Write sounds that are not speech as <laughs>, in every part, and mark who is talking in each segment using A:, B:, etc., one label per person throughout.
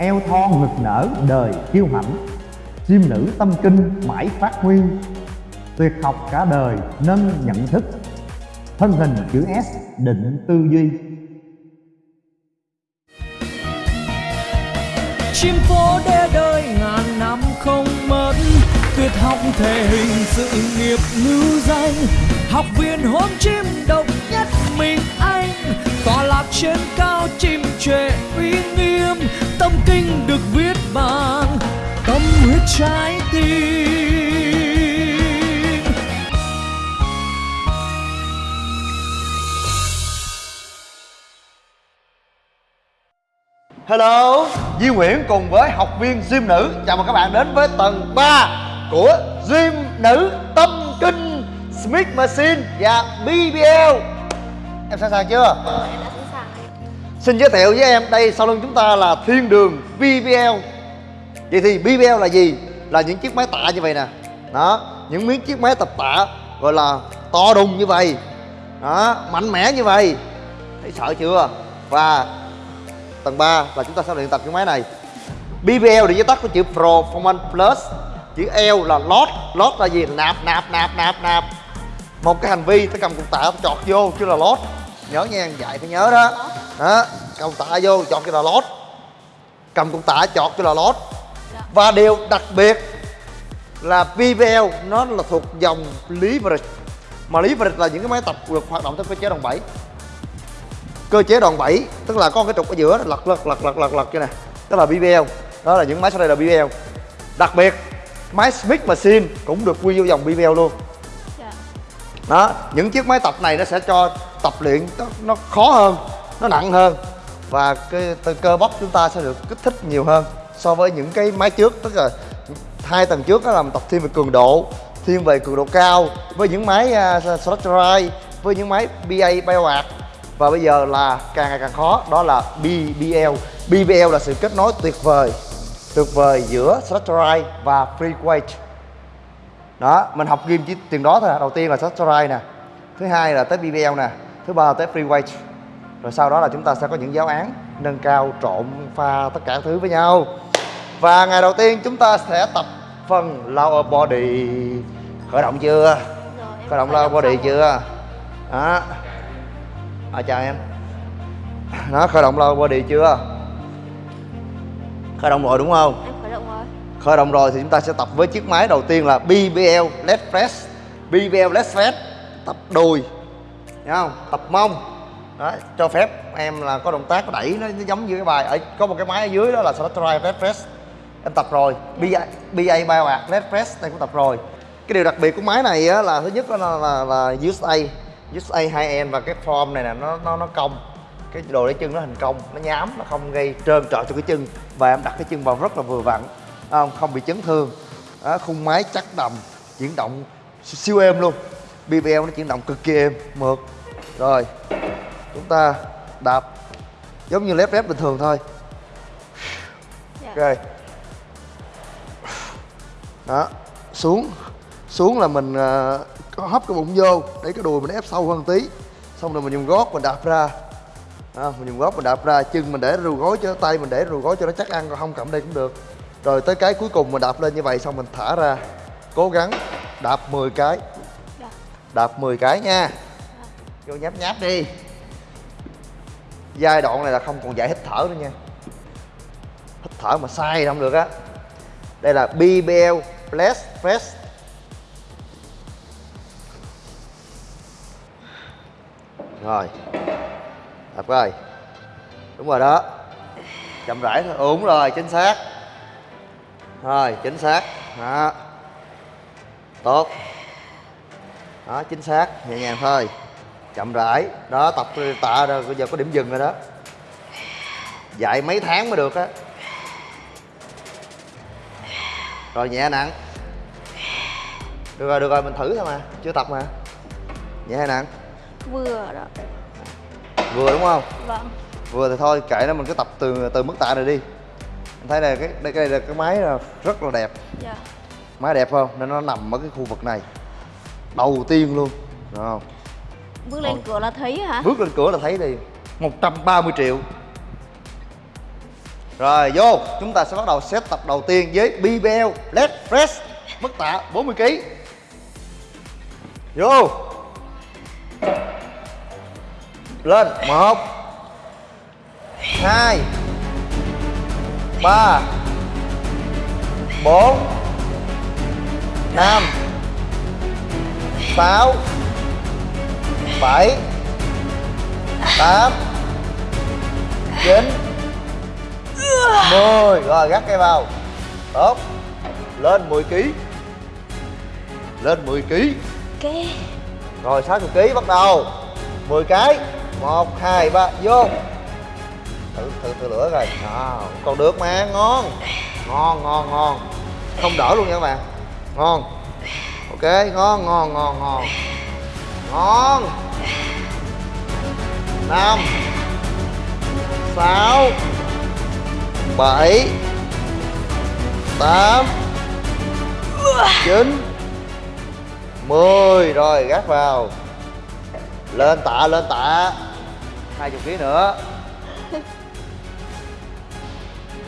A: eo thon ngực nở đời kiêu hãnh. Chim nữ tâm kinh mãi phát huy. Tuyệt học cả đời nâng nhận thức. Thân hình chữ S định tư duy.
B: Chim phố đê đời ngàn năm không mất. Tuyệt học thể hình sự nghiệp lưu danh. Học viên hôn chim độc nhất mình anh. Tọa lạc trên cao chim trệ uy nghiêm tâm kinh được viết bằng tâm huyết trái tim.
C: Hello, Di Nguyễn cùng với học viên gym nữ. Chào mừng các bạn đến với tầng 3 của gym nữ tâm kinh Smith Machine và BBL Em sẵn sàng chưa? Xin giới thiệu với em, đây sau lưng chúng ta là thiên đường BBL Vậy thì BBL là gì? Là những chiếc máy tạ như vậy nè. Đó, những miếng chiếc máy tập tạ gọi là to đùng như vậy. Đó, mạnh mẽ như vậy. Thấy sợ chưa? Và tầng 3 là chúng ta sẽ luyện tập cái máy này. BBL để viết tắt của chữ Performance Plus chữ L là Lot, Lot là gì? Nạp nạp nạp nạp nạp. Một cái hành vi ta cầm cục tạ chọt vô chứ là Lot nhớ nha dạy phải nhớ đó. Đó cầm tạ vô chọt cho là lót. Cầm cục tạ chọt cho là lót. Và điều đặc biệt là BBL nó là thuộc dòng leverage. Mà leverage là những cái máy tập được hoạt động theo cơ chế đòn bẩy. Cơ chế đòn bẩy tức là có cái trục ở giữa lật lật lật lật lật lật như này đó là BBL đó là những máy sau đây là BBL đặc biệt máy Smith Machine cũng được quy vô dòng BBL luôn.
D: Dạ.
C: đó những chiếc máy tập này nó sẽ cho tập luyện nó, nó khó hơn nó nặng hơn. Và cái từ cơ bắp chúng ta sẽ được kích thích nhiều hơn so với những cái máy trước. Tức là hai tầng trước đó là mình tập thiên về cường độ thiên về cường độ cao với những máy à, uh, Slotterite với những máy BA Bioart và bây giờ là càng ngày càng khó đó là BBL BBL là sự kết nối tuyệt vời tuyệt vời giữa Slotterite và Free Weight đó mình học game chỉ tiền đó thôi. Đầu tiên là Slotterite nè thứ hai là tới BBL nè thứ ba là tới Free Weight rồi sau đó là chúng ta sẽ có những giáo án nâng cao trộn pha tất cả thứ với nhau. Và ngày đầu tiên chúng ta sẽ tập phần lower body. Khởi động chưa?
D: Rồi,
C: khởi động lower body
D: xong
C: chưa? đó. À, chào em. Nó khởi động lower body chưa? Khởi động rồi đúng không?
D: Em khởi động rồi.
C: Khởi động rồi thì chúng ta sẽ tập với chiếc máy đầu tiên là BBL leg press. BBL leg press. Tập đùi Thấy không? Tập mông. Đó cho phép em là có động tác có đẩy nó, nó giống như cái bài ở có một cái máy ở dưới đó là Slotterite leg press. Em tập rồi. BA, BA Bioart leg press em cũng tập rồi. Cái điều đặc biệt của máy này á, là thứ nhất là là, là USA USA 2N và cái form này nè nó nó nó cong. Cái đồ để chân nó hình cong nó nhám nó không gây trơn trọi cho cái chân. Và em đặt cái chân vào rất là vừa vặn không? Không bị chấn thương. Đó, khung máy chắc đầm chuyển động siêu êm luôn. BBL nó chuyển động cực kỳ êm mượt rồi chúng ta đạp giống như lép rép bình thường thôi.
D: Dạ.
C: ok. Đó xuống. Xuống là mình ờ, có hấp cái bụng vô để cái đùi mình ép sâu hơn tí. Xong rồi mình dùng gót mình đạp ra. À, mình dùng gót mình đạp ra chân mình để rù gối cho tay mình để rù gối cho nó chắc ăn còn không cầm đây cũng được. Rồi tới cái cuối cùng mình đạp lên như vậy xong mình thả ra. Cố gắng đạp 10 cái.
D: Dạ.
C: đạp 10 cái nha vô nháp nháp đi. Giai đoạn này là không còn dạy hít thở nữa nha. Hít thở mà sai không được á. Đây là BBL Bless Fest. Rồi. Đập rồi đúng rồi đó. Chậm rãi thôi. Ừ, đúng rồi chính xác. Rồi chính xác. Đó. Tốt. Đó chính xác. Nhẹ nhàng thôi chậm rãi. Đó tập tạ rồi bây giờ có điểm dừng rồi đó. Dạy mấy tháng mới được á. Rồi nhẹ nặng. Được rồi được rồi mình thử thôi mà. Chưa tập mà. Nhẹ hay nặng?
D: Vừa đó.
C: Vừa đúng không?
D: Vâng.
C: Vừa thì thôi kệ nó mình cứ tập từ từ mức tạ này đi. Anh thấy đây cái đây cái đây là cái máy rất là đẹp.
D: Dạ.
C: Máy đẹp không? Nên nó nằm ở cái khu vực này. Đầu tiên luôn. Đúng không
D: Bước lên
C: Rồi.
D: cửa là thấy hả?
C: bước lên cửa là thấy đi 130 triệu. Rồi vô, chúng ta sẽ bắt đầu set tập đầu tiên với BBL Leg Press Mức tạ 40kg Vô. Lên. Một. Hai. Ba. Bốn. Năm. Sáu bảy tám chín mười. Rồi gắt cây vào tốt. Lên 10 kg lên 10 kg
D: Ok
C: rồi 60 kg bắt đầu. 10 cái. 1 2 3 vô. Thử thử thử lửa rồi à, còn được mà. Ngon. Ngon ngon ngon. Không đỡ luôn nha các bạn. Ngon. Ok ngon ngon ngon ngon ngon. Năm. Sáu. Bảy. Tám. Chín. Mười. Rồi, gác vào. Lên tạ lên tạ. Hai chục ký nữa.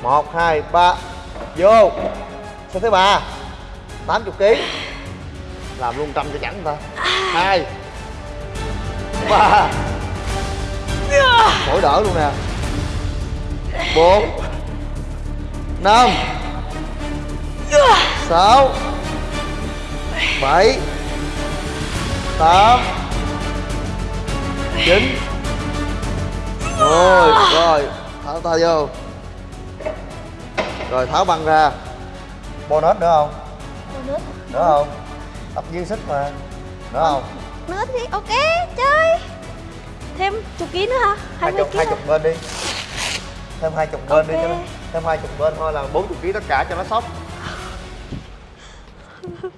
C: Một, hai, ba. Vô. Số thứ ba. Tám chục ký. Làm luôn trăm cho chẳng ta. Hai. <laughs> ba mỗi đỡ luôn nè. Bốn năm sáu bảy tám chín. Mười rồi tháo tay vô. Rồi tháo băng ra. Bonus nữa không?
D: Nước
C: nữa không? Tập dư sức mà. Nữa không
D: Nước thì ok chơi. Thêm chục ký nữa hả?
C: hai
D: 20
C: chục hai chục bên đi. Thêm hai chục bên đi
D: Ok.
C: cho nó thêm hai chục bên thôi là bốn chục ký tất cả cho nó sốc <laughs>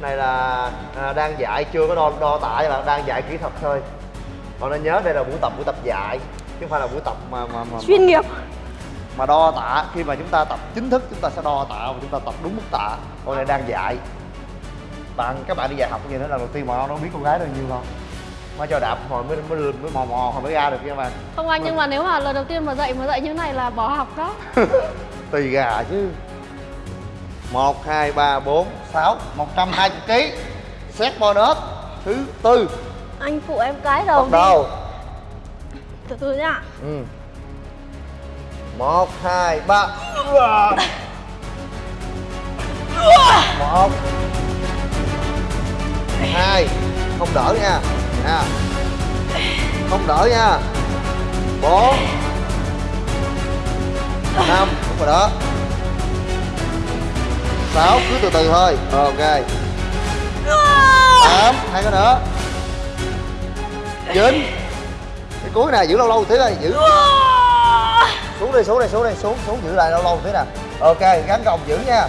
C: này là à, đang dạy chưa có đo đo cho bạn đang dạy kỹ thuật thôi. Còn nên nhớ đây là buổi tập buổi tập dạy chứ không phải là buổi tập mà mà mà,
D: Chuyên nghiệp.
C: mà đo tạ khi mà chúng ta tập chính thức chúng ta sẽ đo tạ và chúng ta tập đúng mức tạ còn này đang dạy bạn các bạn đi dạy học như thế là đầu tiên mà nó biết con gái bao nhiêu không? Mới cho đạp hồi mới mới mới mò mò hồi mới ra được nha bạn.
D: Không anh nhưng mà nếu mà lần đầu tiên mà dạy mà dạy như này là bỏ học đó. <laughs>
C: Tùy gà chứ. Một hai ba bốn sáu một trăm hai mươi kg xét bonus thứ tư.
D: Anh phụ em cái đầu
C: bắt đầu.
D: Từ từ nhá.
C: Ừ. một hai ba. <laughs> Một hai không đỡ nha. Nha không đỡ nha. Bốn năm không phải đó sáu cứ từ từ thôi. Ok. Tám hai cái nữa chín. Cái cuối này giữ lâu lâu tí đây giữ. Xuống đi xuống đi xuống đi xuống xuống giữ lại lâu lâu tí nè. Ok gắn gồng giữ nha.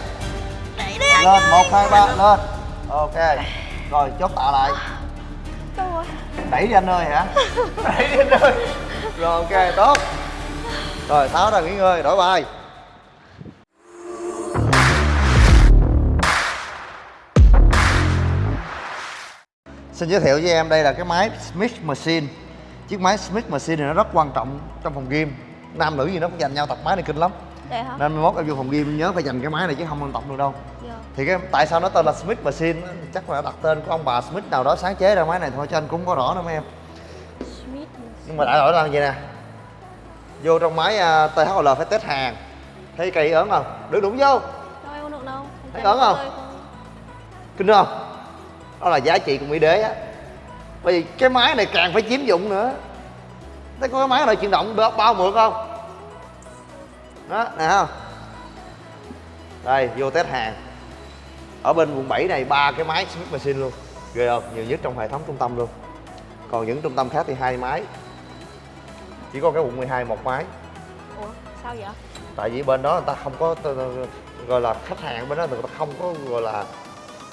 C: Lên một hai ba lên. Ok rồi chốt tạ lại.
D: Rồi
C: đẩy đi anh ơi hả? <laughs> Đẩy đi anh ơi. Rồi ok tốt. Rồi tháo ra nghỉ ngơi đổi bài. Xin giới thiệu với em đây là cái máy Smith Machine. Chiếc máy Smith Machine này nó rất quan trọng trong phòng gym. Nam nữ gì nó cũng dành nhau tập máy này kinh lắm.
D: Để hả?
C: nên mốt em vô phòng gym nhớ phải dành cái máy này chứ không tập được đâu. Thì cái tại sao nó tên là Smith Machine chắc là đặt tên của ông bà Smith nào đó sáng chế ra máy này thôi cho anh cũng không có rõ nữa mấy em.
D: Smith
C: nhưng mà đại loại là vậy nè? Vô trong máy uh, THL phải test hàng. Thấy cây ớn không? Đứng đúng vô.
D: Đâu em đâu.
C: Thấy ớn không? Kinh không? Đó là giá trị của mỹ đế á. Bởi vì cái máy này càng phải chiếm dụng nữa. Thấy có cái máy này chuyển động bao, bao mượt không? Đó nè không? Đây vô test hàng ở bên quận 7 này ba cái máy Smith Machine luôn. Ghê không? Nhiều nhất trong hệ thống trung tâm luôn. Còn những trung tâm khác thì hai máy. Chỉ có cái quận 12 một máy.
D: Ủa sao vậy?
C: tại vì bên đó người ta không có gọi là khách hàng bên đó người ta không có gọi là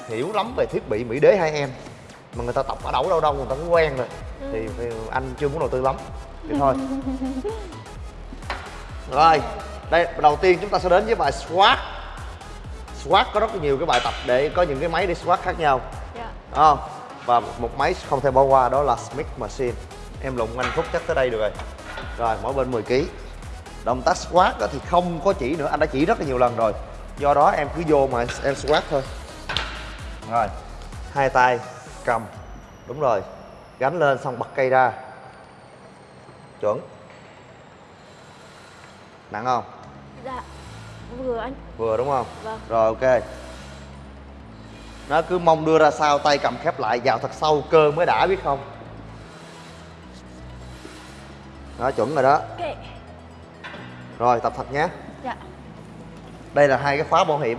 C: hiểu lắm về thiết bị mỹ đế hai em. Mà người ta tập ở đâu đâu đâu người ta cũng quen rồi. Thì, thì anh chưa muốn đầu tư lắm. Thì thôi. <laughs> Rồi đây đầu tiên chúng ta sẽ đến với bài squat squat có rất nhiều cái bài tập để có những cái máy đi squat khác nhau.
D: Dạ.
C: Đúng không? Và một máy không thể bỏ qua đó là Smith Machine. Em lụng anh phút chắc tới đây được rồi. Rồi mỗi bên 10 kg động tác squat đó thì không có chỉ nữa anh đã chỉ rất là nhiều lần rồi. Do đó em cứ vô mà em squat thôi. Rồi hai tay cầm. Đúng rồi gánh lên xong bật cây ra. Chuẩn. Nặng không?
D: Dạ Vừa anh.
C: Vừa đúng không?
D: Vâng.
C: rồi ok. Nó cứ mong đưa ra sau tay cầm khép lại vào thật sâu cơ mới đã biết không? Đó chuẩn rồi đó.
D: Ok.
C: Rồi tập thật nhé.
D: Dạ.
C: Đây là hai cái khóa bảo hiểm.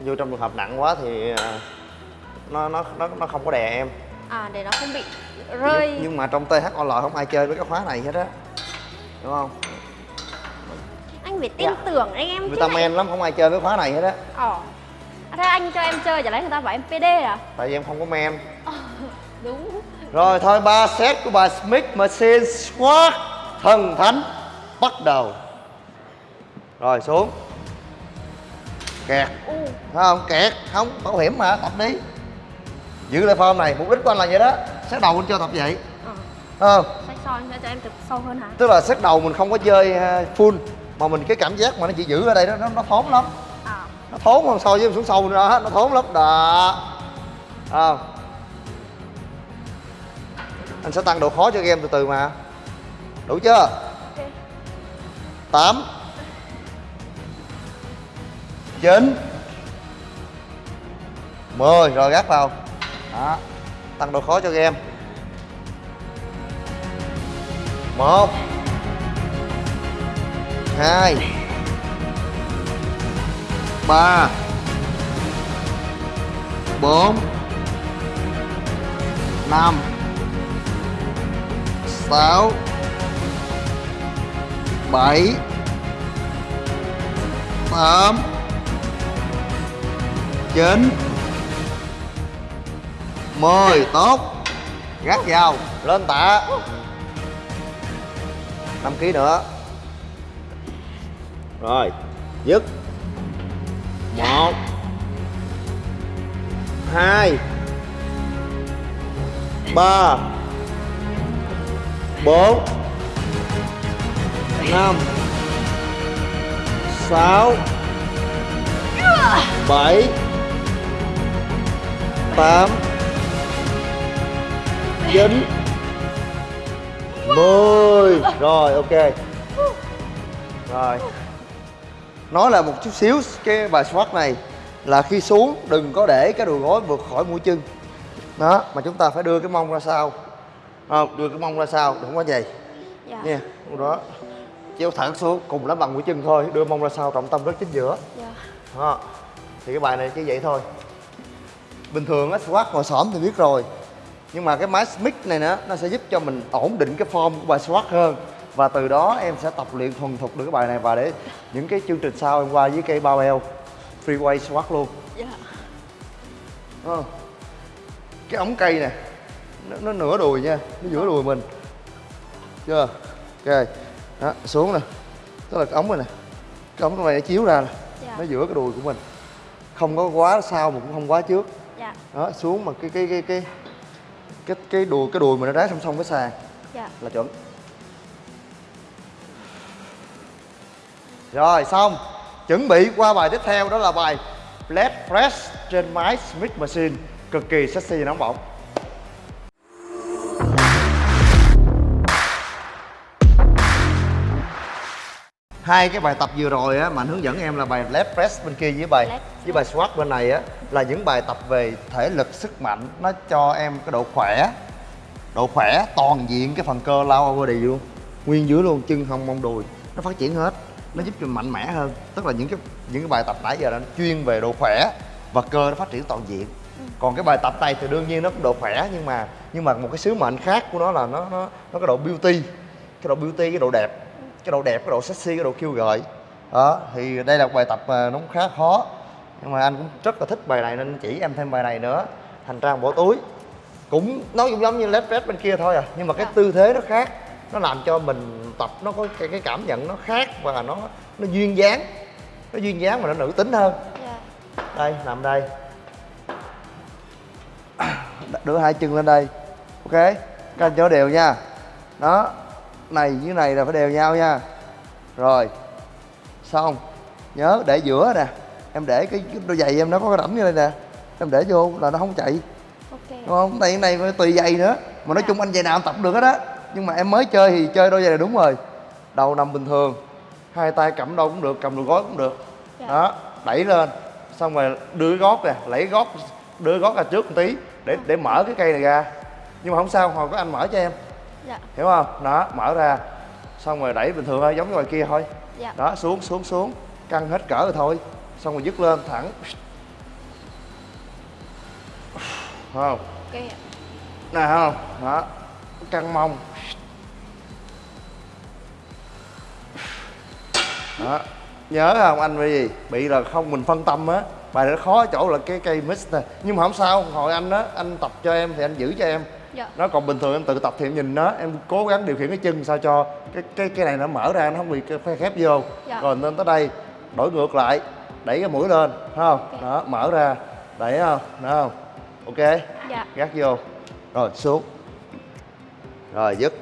C: Vô trong trường hợp nặng quá thì à, nó nó nó nó không có đè em.
D: À để nó không bị rơi.
C: nhưng, nhưng mà trong THOL không ai chơi với cái khóa này hết á. Đúng không
D: phải tin tưởng anh em
C: người ta
D: này.
C: lắm không ai chơi với khóa này hết á.
D: Ờ. À, Thế anh cho em chơi chả lẽ người ta bảo em PD à?
C: Tại vì em không có men. <laughs>
D: Đúng.
C: Rồi thôi ba set của bài Smith Machine Squat thần thánh bắt đầu. Rồi xuống. Kẹt.
D: U.
C: Thấy không? Kẹt. Không bảo hiểm mà tập đi. Giữ lại form này mục đích của anh là vậy đó. Set đầu anh cho tập vậy.
D: Ờ.
C: Thấy không?
D: Soi cho em tập sâu hơn hả?
C: Tức là set đầu mình không có chơi uh, full mà mình cái cảm giác mà nó chỉ giữ ở đây đó nó, nó thốn lắm.
D: À
C: nó thốn không so với xuống sâu nữa nó thốn lắm. Đó. À. anh sẽ tăng độ khó cho game từ từ mà. Đủ chưa? 8 9 10 rồi gác vào. Đó. Tăng độ khó cho game. 1 2 3 4 5 6 7 8 9 10 tốt. Gác vào. Lên tạ. 5 kg nữa rồi, dứt. 1 2 3 4 5 6 7 8 9 10 Rồi, ok. Rồi. Nói là một chút xíu cái bài squat này Là khi xuống đừng có để cái đùi gối vượt khỏi mũi chân. Đó Mà chúng ta phải đưa cái mông ra sau. Không, Đưa cái mông ra sau đừng có vậy.
D: Dạ.
C: Nha đó. Chéo thẳng xuống cùng lắm bằng mũi chân thôi Đưa mông ra sau trọng tâm rất chính giữa.
D: Dạ.
C: Đó. Thì cái bài này chỉ vậy thôi. Bình thường á squat ngồi xổm thì biết rồi Nhưng mà cái máy Smith này nữa Nó sẽ giúp cho mình ổn định cái form của bài squat hơn Và từ đó em sẽ tập luyện thuần thục được cái bài này Và để những cái chương trình sau em qua với cây bao eo Free weight squat luôn.
D: Dạ.
C: Đúng không? Cái ống cây nè nó, nó nửa đùi nha Nó giữa đùi mình. Chưa? Ok. Đó xuống nè. Tức là cái ống này nè. Cái ống này nó chiếu ra nè.
D: Dạ.
C: Nó giữa cái đùi của mình. Không có quá sau mà cũng không quá trước.
D: Dạ.
C: Đó xuống mà cái cái cái cái cái cái đùi cái đùi mà nó đá song song với sàn
D: Dạ.
C: là chuẩn rồi xong. Chuẩn bị qua bài tiếp theo đó là bài leg press trên máy Smith Machine. Cực kỳ sexy và nóng bỏng. Hai cái bài tập vừa rồi á mà anh hướng dẫn em là bài leg press bên kia với bài với bài squat bên này á là những bài tập về thể lực sức mạnh nó cho em cái độ khỏe. Độ khỏe toàn diện cái phần cơ lower body luôn. Nguyên dưới luôn chân hông mông đùi. Nó phát triển hết nó giúp cho mình mạnh mẽ hơn. Tức là những cái những cái bài tập nãy giờ nó chuyên về độ khỏe và cơ nó phát triển toàn diện. Còn cái bài tập này thì đương nhiên nó cũng độ khỏe nhưng mà nhưng mà một cái sứ mệnh khác của nó là nó nó nó cái độ beauty cái độ beauty cái độ đẹp. Cái độ đẹp cái độ sexy cái độ kêu gợi. Đó thì đây là một bài tập mà nó cũng khá khó. Nhưng mà anh cũng rất là thích bài này nên chỉ em thêm bài này nữa. Hành trang bỏ túi cũng nó cũng giống như led press bên kia thôi à. Nhưng mà cái
D: Dạ.
C: tư thế nó khác nó làm cho mình tập nó có cái, cái cảm nhận nó khác và nó nó duyên dáng. Nó duyên dáng mà nó nữ tính hơn.
D: Dạ.
C: Đây nằm đây. <coughs> Đưa hai chân lên đây. Ok các anh cho đều nha. Đó này với này là phải đều nhau nha. Rồi xong. Nhớ để giữa nè. Em để cái, đôi giày em nó có cái rãnh như đây nè. Em để vô là nó không chạy.
D: Ok.
C: Đúng không? Này cái này tùy giày nữa. Mà nói
D: Dạ.
C: chung anh giày nào em tập được hết á nhưng mà em mới chơi thì chơi đôi giày này đúng rồi. Đầu nằm bình thường hai tay cầm đâu cũng được cầm được gối cũng được.
D: Dạ.
C: đó đẩy lên xong rồi đưa cái gót nè lấy gót đưa gót ra trước một tí để để mở cái cây này ra. Nhưng mà không sao hồi có anh mở cho em.
D: Dạ.
C: Hiểu không? Đó mở ra xong rồi đẩy bình thường thôi giống như ngoài kia thôi.
D: Dạ.
C: Đó xuống xuống xuống căng hết cỡ rồi thôi. Xong rồi dứt lên thẳng. Không?
D: Ok ạ.
C: nè không? Đó căng mông. Đó. Nhớ không anh bị gì bị là không mình phân tâm á. Bài này nó khó chỗ là cái cây mix nè. Nhưng mà không sao hồi anh á anh tập cho em thì anh giữ cho em.
D: Dạ.
C: Nó còn bình thường em tự tập thì em nhìn nó. Em cố gắng điều khiển cái chân sao cho cái cái cái này nó mở ra nó không bị phe khép vô.
D: Dạ.
C: rồi lên tới đây đổi ngược lại đẩy cái mũi lên thấy không?
D: Ok.
C: đó mở ra đẩy không? Đó không ok?
D: Dạ.
C: Gác vô. Rồi xuống rồi dứt.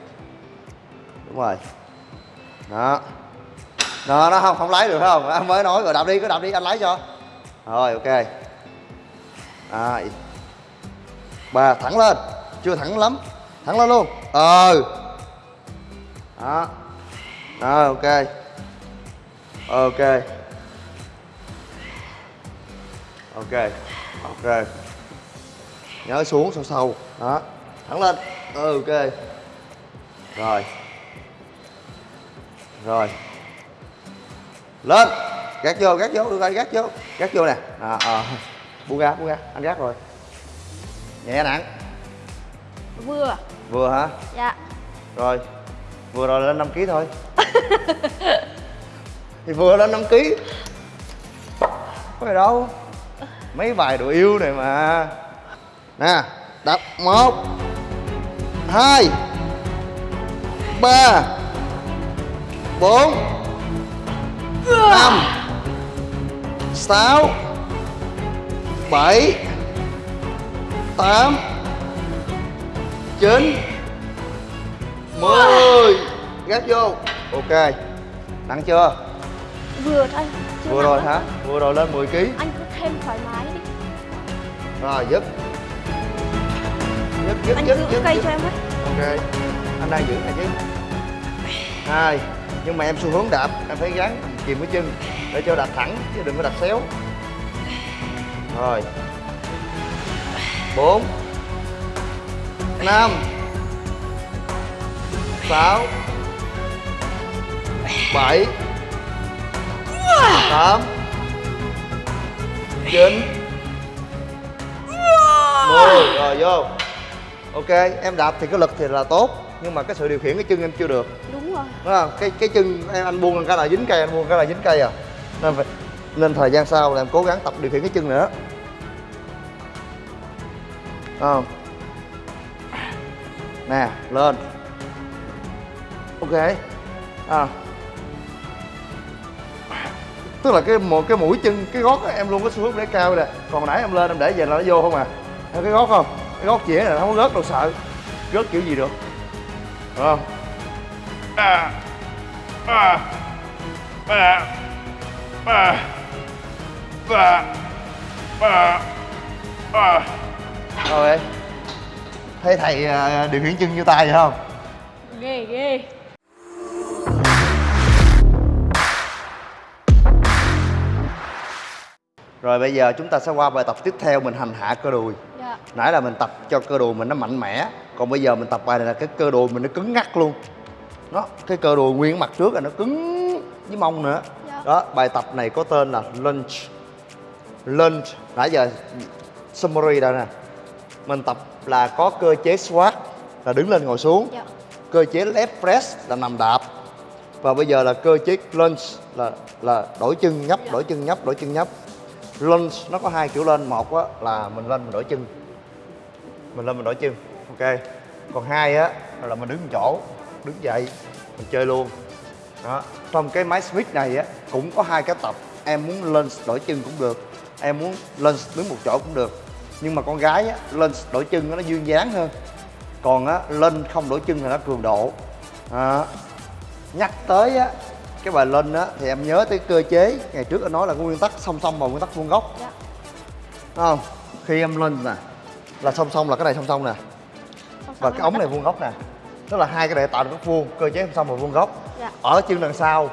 C: Đúng rồi. Đó. Đó nó không không lấy được phải không? Anh mới nói rồi đạp đi cứ đạp đi anh lấy cho. Rồi ok. À, ba thẳng lên. Chưa thẳng lắm. Thẳng lên luôn. Ờ đó. Đó ok. Ok. Ok ok. Nhớ xuống sâu sâu. Đó. Thẳng lên. Ừ, ok rồi. Rồi. Lên. Gác vô gác vô đưa tay gác vô. Gác vô nè. À, à. buông ra buông ra. Anh gác rồi. Nhẹ nặng.
D: Vừa.
C: Vừa hả?
D: Dạ.
C: Rồi. Vừa rồi lên 5 kg thôi. <laughs> Thì vừa lên 5 kg có gì đâu. Mấy bài đồ yêu này mà. Nè đập. Một. Hai ba bốn năm sáu bảy tám chín mười. Gác vô. Ok. Nặng chưa?
D: Vừa thôi. Chưa
C: vừa rồi
D: lắm.
C: hả? vừa rồi lên 10 kg
D: anh cứ thêm thoải mái đi.
C: Rồi dứt. Dứt dứt
D: anh
C: dứt
D: giữ
C: dứt
D: cây
C: dứt.
D: cho em với.
C: Ok anh đang giữ này chứ hai, nhưng mà em xu hướng đạp, em phải gắn kìm cái chân để cho đạp thẳng, chứ đừng có đạp xéo. Rồi. Bốn, năm, sáu, bảy, tám, chín. Mười. Rồi, vô. Ok, em đạp thì cái lực thì là tốt nhưng mà cái sự điều khiển cái chân em chưa được.
D: Đúng rồi.
C: Đúng không? Cái cái chân em anh buông cái là dính cây anh buông cái là dính cây à. Nên phải nên thời gian sau là em cố gắng tập điều khiển cái chân nữa. Không? Nè lên. Ok. À. tức là cái một cái mũi chân cái gót á, em luôn có xu hướng để cao nè. Còn nãy em lên em để về là nó vô không à. Thấy cái gót không? Cái gót chỉ là không có rớt đâu sợ. Rớt kiểu gì được Đúng không à, à, à, à, à, à, à. rồi. Thấy thầy à, điều khiển chân như tay vậy không?
D: Ghê ghê.
C: Rồi bây giờ chúng ta sẽ qua bài tập tiếp theo mình hành hạ cơ đùi.
D: Dạ.
C: Nãy là mình tập cho cơ đùi mình nó mạnh mẽ còn bây giờ mình tập bài này là cái cơ đùi mình nó cứng ngắc luôn. Nó cái cơ đùi nguyên mặt trước là nó cứng với mông nữa.
D: Dạ.
C: đó bài tập này có tên là lunge. Lunge. Nãy giờ summary đây nè. Mình tập là có cơ chế squat là đứng lên ngồi xuống.
D: Dạ.
C: Cơ chế left press là nằm đạp. Và bây giờ là cơ chế lunge là là đổi chân nhấp đổi chân nhấp đổi chân nhấp. Lunge nó có hai kiểu lên. Một á là mình lên mình đổi chân. Mình lên mình đổi chân ok. Còn hai á là mình đứng một chỗ đứng dậy mình chơi luôn. Đó. Trong cái máy smith này á cũng có hai cái tập. Em muốn lên đổi chân cũng được em muốn lên đứng một chỗ cũng được. Nhưng mà con gái á lên đổi chân nó dương dáng hơn. Còn á lên không đổi chân thì nó cường độ. Đó. nhắc tới á cái bài lên á thì em nhớ tới cơ chế. Ngày trước anh nói là nguyên tắc song song và nguyên tắc vuông góc.
D: Dạ.
C: Đúng không? Khi em lên nè là song song là cái này song song nè và cái ống này vuông góc nè. Tức là hai cái này tạo được góc vuông cơ chế song song và vuông góc.
D: Dạ.
C: ở chân đằng sau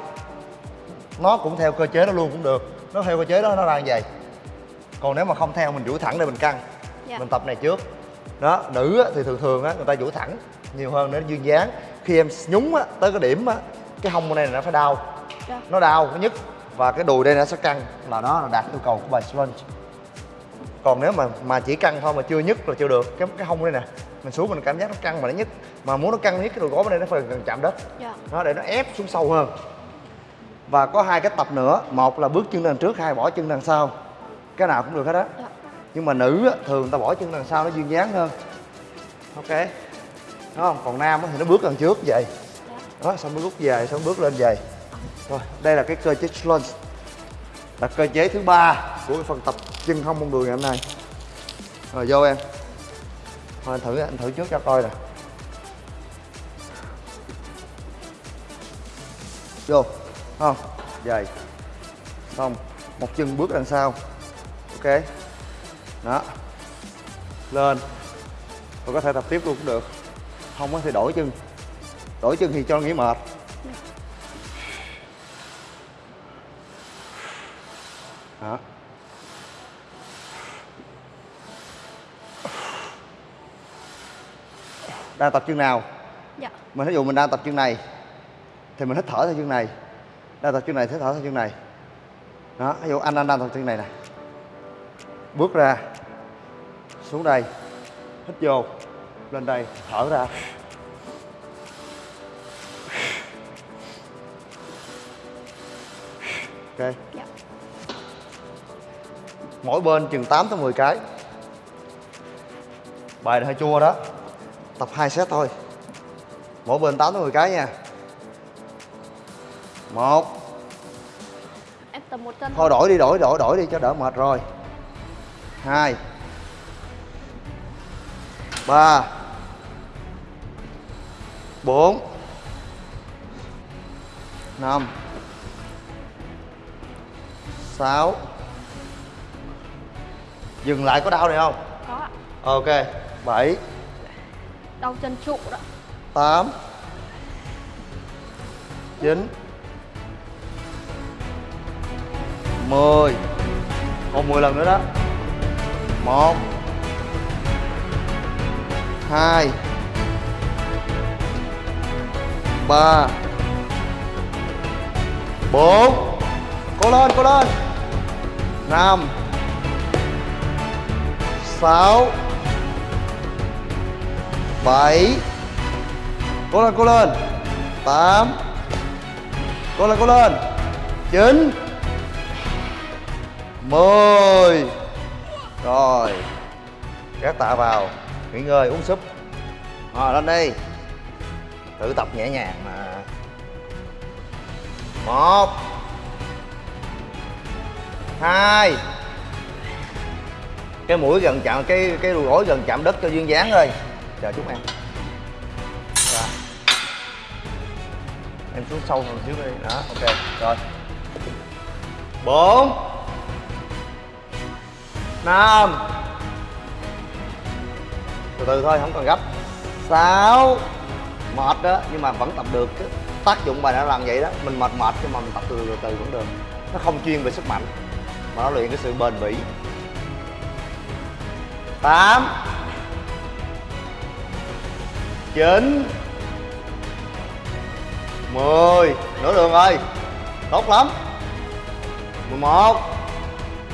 C: nó cũng theo cơ chế đó luôn cũng được. Nó theo cơ chế đó nó ra như vậy. Còn nếu mà không theo mình duỗi thẳng để mình căng.
D: Dạ.
C: mình tập này trước. Đó nữ á, thì thường thường á người ta duỗi thẳng nhiều hơn để nó duyên dáng. Khi em nhúng á tới cái điểm á cái hông này nó phải đau.
D: Dạ.
C: nó đau nó nhức. Và cái đùi đây nó sẽ căng. Là đó là đạt yêu cầu của bài lunge còn nếu mà mà chỉ căng thôi mà chưa nhức là chưa được. Cái cái hông đây nè mình xuống mình cảm giác nó căng mà nó nhức mà muốn nó căng nhất cái đùi gối bên đây nó phải gần chạm đất.
D: Dạ.
C: nó để nó ép xuống sâu hơn. Và có hai cái tập nữa. Một là bước chân đằng trước hai bỏ chân đằng sau. Cái nào cũng được hết á.
D: Dạ.
C: nhưng mà nữ á, thường ta bỏ chân đằng sau nó duyên dáng hơn. Ok? Đúng không? Còn nam á thì nó bước đằng trước vậy. Đó xong mới rút về xong bước lên về. Rồi đây là cái cơ chế lunge là cơ chế thứ ba của cái phần tập chân không mông đùi ngày hôm nay. Rồi, vô em. Thôi, anh thử anh thử trước cho coi nè. Vô, không? Dày. Xong, một chân bước đằng sau. Ok. Đó. Lên. Rồi có thể tập tiếp luôn cũng được. Không có thể đổi chân. Đổi chân thì cho nghỉ mệt. Đang tập chân nào?
D: Dạ.
C: mình ví dụ mình đang tập chân này thì mình hít thở theo chân này. Đang tập chân này hít thở theo chân này. Đó ví dụ anh anh đang tập chân này nè. Bước ra xuống đây hít vô lên đây thở ra. Ok.
D: Dạ.
C: mỗi bên chừng 8 tới 10 cái. Bài này hơi chua đó tập 2 set thôi. Mỗi bên 8 tới 10 cái nha. Một.
D: Em tập một chân
C: thôi. đổi đi đổi đổi đổi đi cho đỡ mệt rồi. Hai. Ba. Bốn. Năm. Sáu. Dừng lại có đau này không?
D: Có ạ.
C: ok bảy
D: Đau chân trụ đó.
C: tám. Chín. Mười. Còn mười lần nữa đó. Một. Hai. Ba. Bốn. Cố lên cố lên. Năm. Sáu bảy. Cố lên cố lên. Tám. Cố lên cố lên. Chín. Mười. Rồi. Gác tạ vào. Nghỉ ngơi, uống súp. Rồi lên đi. Tự tập nhẹ nhàng mà. Một. Hai. Cái mũi gần chạm, cái cái đùi gối gần chạm đất cho duyên dáng thôi chờ chút em. Rồi. em xuống sâu hơn xíu đi. Đó, ok. Rồi. Bốn. Năm. Từ từ thôi, không cần gấp. Sáu. Mệt đó, nhưng mà vẫn tập được cái tác dụng bài đã làm vậy đó, mình mệt mệt nhưng mà mình tập từ từ từ vẫn được. Nó không chuyên về sức mạnh, mà nó luyện cái sự bền bỉ. Tám chín. Mười. Nửa đường rồi. Tốt lắm. 11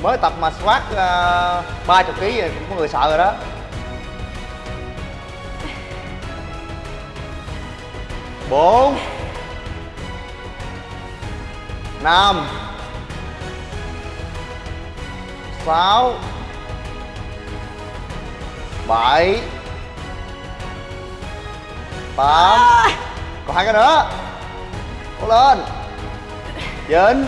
C: mới tập mà squat ờ, ba chục kg rồi cũng có người sợ rồi đó. Bốn. Năm. Sáu. Bảy tám. Còn hai cái nữa. Cố lên. Chín.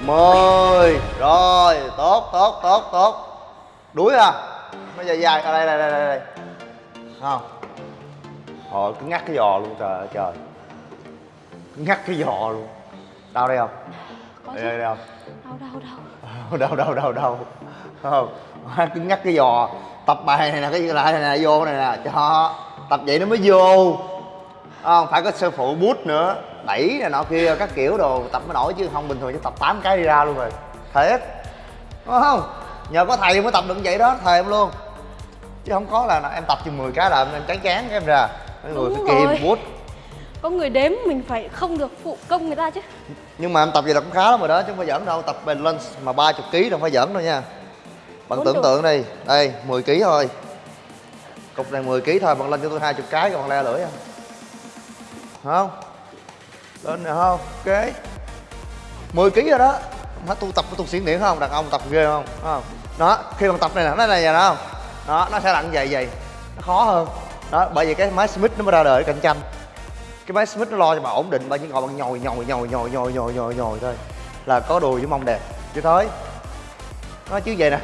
C: Mười. Rồi tốt tốt tốt tốt. Đuối à. Bây giờ dài. Ở đây đây đây đây không. Rồi cứ ngắt cái giò luôn trời ơi trời. Ngắt cái giò luôn. Đau đây không?
D: Có
C: đây đây, đây không?
D: đau đau đau. <laughs>
C: Đâu đâu đâu đâu không. Cứ ngắt cái giò tập bài này nè cái lại này nè vô này nè. Cho tập vậy nó mới vô. Không phải có sư phụ bút nữa đẩy này nọ kia các kiểu đồ tập mới nổi chứ không bình thường chứ tập 8 cái đi ra luôn rồi. Thiệt. Đúng không? Nhờ có thầy mới tập được vậy đó thầy em luôn. Chứ không có là em tập chừng 10 cái là em chán chán cái em ra. Mấy người
D: Đúng
C: phải kìm bút.
D: Có người đếm mình phải không được phụ công người ta chứ.
C: Nhưng mà em tập vậy là cũng khá lắm rồi đó chứ không phải giỡn đâu. Tập bền lunge mà 30 kg đâu phải giỡn đâu nha bạn tưởng tượng đi. Đây 10 kg thôi. Cục này 10 kg thôi bạn lên cho tôi 20 cái còn le lưỡi không không? Lên nè không? Ok. 10 kg rồi đó. Má tu tập tôi xỉn điện không? Đàn ông tập ghê không? Không? Đó khi bạn tập này nè nó này nè không? Đó nó sẽ lặn vậy vậy nó khó hơn. Đó bởi vì cái máy Smith nó mới ra đời cạnh tranh. Cái máy Smith nó lo cho bà ổn định bà chỉ ngồi bằng nhồi nhồi nhồi nhồi nhồi nhồi nhồi nhồi thôi. Là có đùi với mông đẹp. Chứ thôi. Nó chứ vậy nè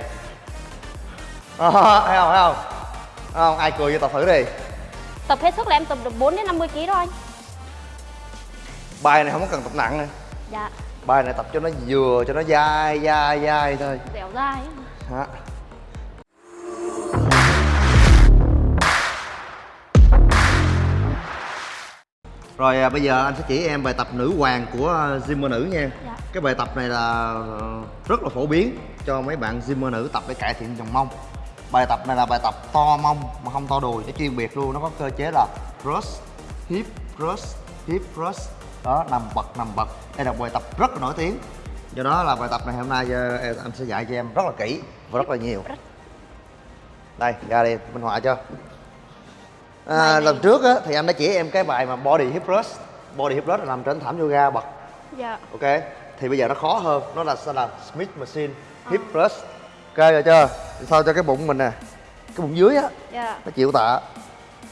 C: à, thấy không thấy không? Thấy không? Ai cười vô tập thử đi.
D: Tập hết sức là em tập được 4 đến 50 kg đó anh.
C: Bài này không có cần tập nặng nè.
D: Dạ.
C: Bài này tập cho nó vừa cho nó dai dai dai thôi.
D: Dẻo dai
C: đó Rồi à, bây giờ anh sẽ chỉ em bài tập nữ hoàng của à, gymmer nữ nha.
D: Dạ.
C: Cái bài tập này là ờ, rất là phổ biến cho mấy bạn gymmer nữ tập để cải thiện vòng mông Bài tập này là bài tập to mông mà không to đùi, nó chuyên biệt luôn, nó có cơ chế là cross, hip, cross, hip, cross Đó, nằm bật, nằm bật. Đây là bài tập rất là nổi tiếng. Do đó là bài tập này hôm nay ờ, anh sẽ dạy cho em rất là kỹ và rất là nhiều. Đây, ra đây, minh họa cho À, lần trước á, thì anh đã chỉ em cái bài mà body hip thrust body hip thrust là nằm trên thảm yoga bật.
D: Dạ.
C: Ok? Thì bây giờ nó khó hơn. Nó là sẽ là smith machine hip thrust rồi chưa? Sao cho cái bụng mình nè? Cái bụng dưới á.
D: Dạ.
C: Nó chịu tạ.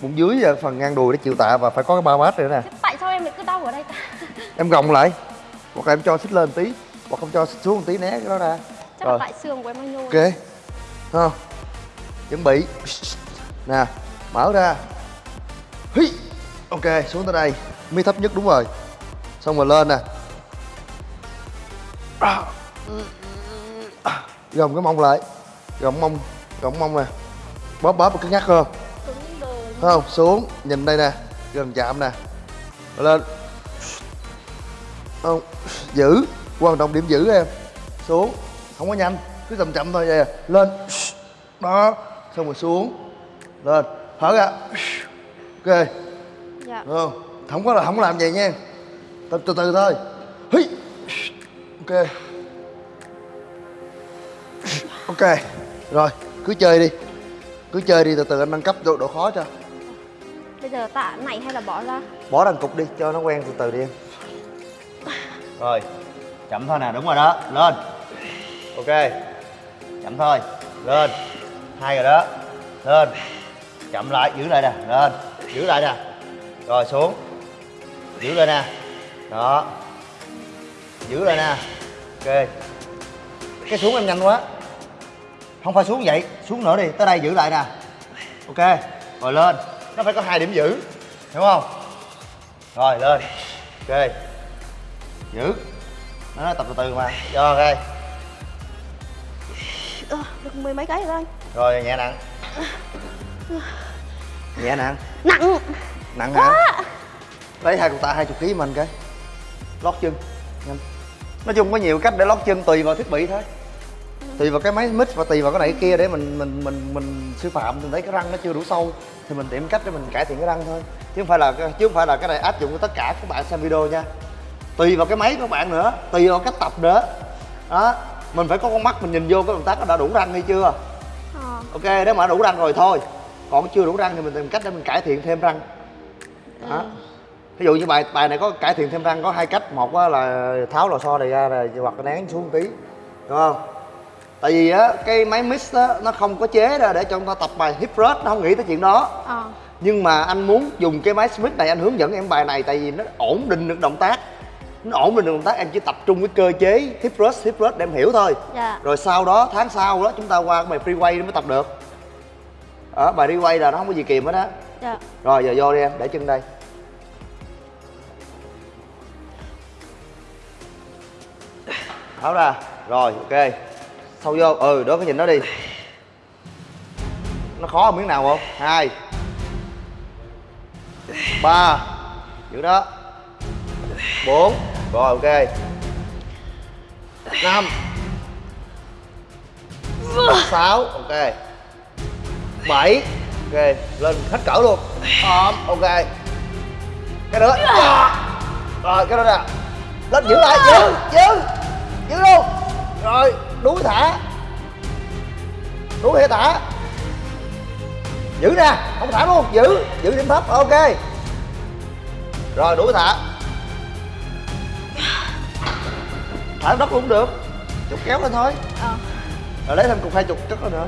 C: Bụng dưới và phần ngang đùi nó chịu tạ và phải có cái ba mát nữa nè.
D: Thế tại sao em lại cứ đau ở đây ta? <laughs>
C: Em gồng lại. Hoặc là em cho xích lên tí. Hoặc không cho xích xuống một tí né cái đó ra.
D: Chắc
C: rồi.
D: là tại xương của em nó nhô.
C: Ok. Thấy không? Chuẩn bị. Nè mở ra. Hí. ok xuống tới đây. Mi thấp nhất đúng rồi. Xong rồi lên nè gồng cái mông lại gồng mông gồng mông nè. Bóp bóp cái nhắc
D: cứng đờ
C: Thấy không xuống nhìn đây nè gần chạm nè. Lên. Không giữ quan trọng điểm giữ em. Xuống không có nhanh cứ chậm chậm thôi vậy à. lên. Đó xong rồi xuống. Lên thở ra. Ok.
D: Dạ.
C: Đúng không? Không có là không làm vậy nha tập từ từ thôi. Ok ok rồi cứ chơi đi. Cứ chơi đi từ từ anh nâng cấp độ, độ khó cho.
D: Bây giờ tạ này hay là bỏ ra?
C: Bỏ đằng cục đi cho nó quen từ từ đi em. Rồi chậm thôi nè đúng rồi đó lên. Ok chậm thôi lên. Hai rồi đó lên. Chậm lại giữ lại nè lên. Giữ lại nè. Rồi xuống. Giữ lại nè. Đó. Giữ lại nè. Ok. Cái xuống em nhanh quá không phải xuống vậy xuống nữa đi tới đây giữ lại nè. Ok rồi lên. Nó phải có hai điểm giữ hiểu không? Rồi lên. Ok. Giữ. Nó tập từ từ mà. Cho ok.
D: Được mười mấy cái rồi anh.
C: Rồi nhẹ nặng. Nhẹ nặng.
D: Nặng.
C: Nặng hả? Lấy hai cục tạ hai chục ký mình cái lót chân. Nhanh. Nói chung có nhiều cách để lót chân tùy vào thiết bị thôi tùy vào cái máy mix và tùy vào cái này cái kia để mình mình mình mình sư phạm mình thấy cái răng nó chưa đủ sâu thì mình tìm cách để mình cải thiện cái răng thôi. Chứ không phải là chứ không phải là cái này áp dụng cho tất cả các bạn xem video nha. Tùy vào cái máy của bạn nữa tùy vào cách tập nữa. Đó mình phải có con mắt mình nhìn vô cái động tác nó đã đủ răng hay chưa?
D: Ờ,
C: ok nếu mà đủ răng rồi thôi. Còn chưa đủ răng thì mình tìm cách để mình cải thiện thêm răng. Đó. Ví dụ như bài bài này có cải thiện thêm răng có hai cách. Một là tháo lò xo này ra rồi hoặc là nén xuống một tí đúng không tại vì á cái máy mix á nó không có chế ra để cho chúng ta tập bài hip thrust nó không nghĩ tới chuyện đó.
D: À.
C: nhưng mà anh muốn dùng cái máy smith này anh hướng dẫn em bài này tại vì nó ổn định được động tác. Nó ổn định được động tác em chỉ tập trung cái cơ chế hip thrust hip thrust để em hiểu thôi.
D: Dạ.
C: rồi sau đó tháng sau đó chúng ta qua cái bài freeway mới tập được. Ở bài freeway là nó không có gì kìm hết á.
D: Dạ.
C: rồi giờ vô đi em để chân đây. Tháo ra. Rồi ok sâu vô ừ đó cái nhìn nó đi. Nó khó ở miếng nào không? Hai. Ba. Giữ đó. Bốn. Rồi, ok. Năm. Sáu. Ok. Bảy. Ok, lên hết cỡ luôn. Ôm ok. Cái nữa rồi, cái đó nè. Lên giữ lại. Giữ giữ. Giữ luôn. Rồi đuối thả. Đuối hay thả? Giữ nè không thả luôn giữ giữ điểm thấp ok. Rồi đuổi thả. Thả đất cũng được chục kéo lên thôi.
D: Ờ.
C: Rồi lấy thêm cục hai chục chất nữa.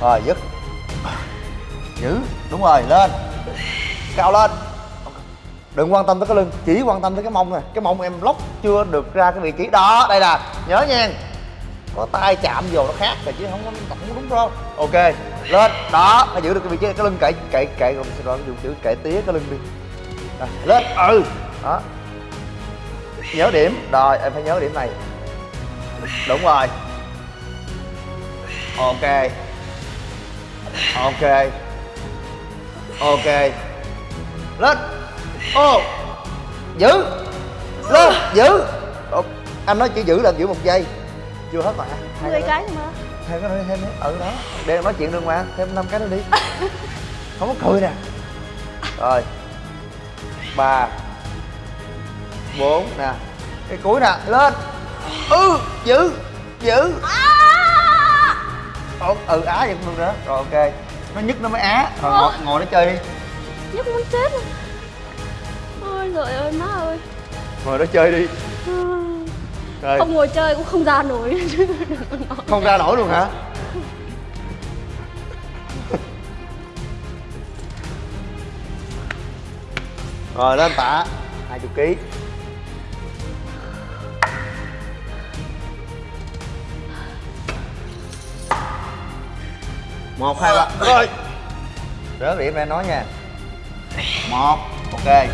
C: Rồi dứt. Giữ đúng rồi lên. Cao lên đừng quan tâm tới cái lưng chỉ quan tâm tới cái mông nè cái mông em lóc chưa được ra cái vị trí. Đó đây nè nhớ nha. Có tay chạm vô nó khác rồi chứ không có không đúng đâu. Ok lên. Đó phải giữ được cái vị trí cái lưng cậy cậy cậy. Rồi xin lỗi dùng chữ cậy tía cái lưng đi. Rồi, lên. Ừ. Đó. Nhớ điểm. Rồi em phải nhớ điểm này. Đúng rồi. Ok. Ok. Ok. Lên ô. Giữ. Lên giữ. Ồ, anh nói chỉ giữ là giữ một giây. Chưa hết mà. Hai
D: 10
C: nữa.
D: cái mà.
C: Thêm cái nữa thêm nữa ừ đó. Để em nói chuyện được mà thêm năm cái nữa đi. <laughs> Không có cười nè. Rồi. Ba. Bốn nè. Cái cuối nè lên. Ừ giữ giữ. Ồ, ừ á vậy cũng được nữa rồi ok. Nó nhức nó mới á. Rồi ngồi, ngồi nó chơi đi.
D: Nhức muốn chết rồi Trời ơi má ơi.
C: Ngồi đó chơi đi. Rồi.
D: Không ngồi chơi cũng không ra nổi. <laughs>
C: Không ra nổi luôn hả? <laughs> Rồi lên tạ. 20 kg một hai ba. Rồi. Rớt điểm ra nói nha. Một ok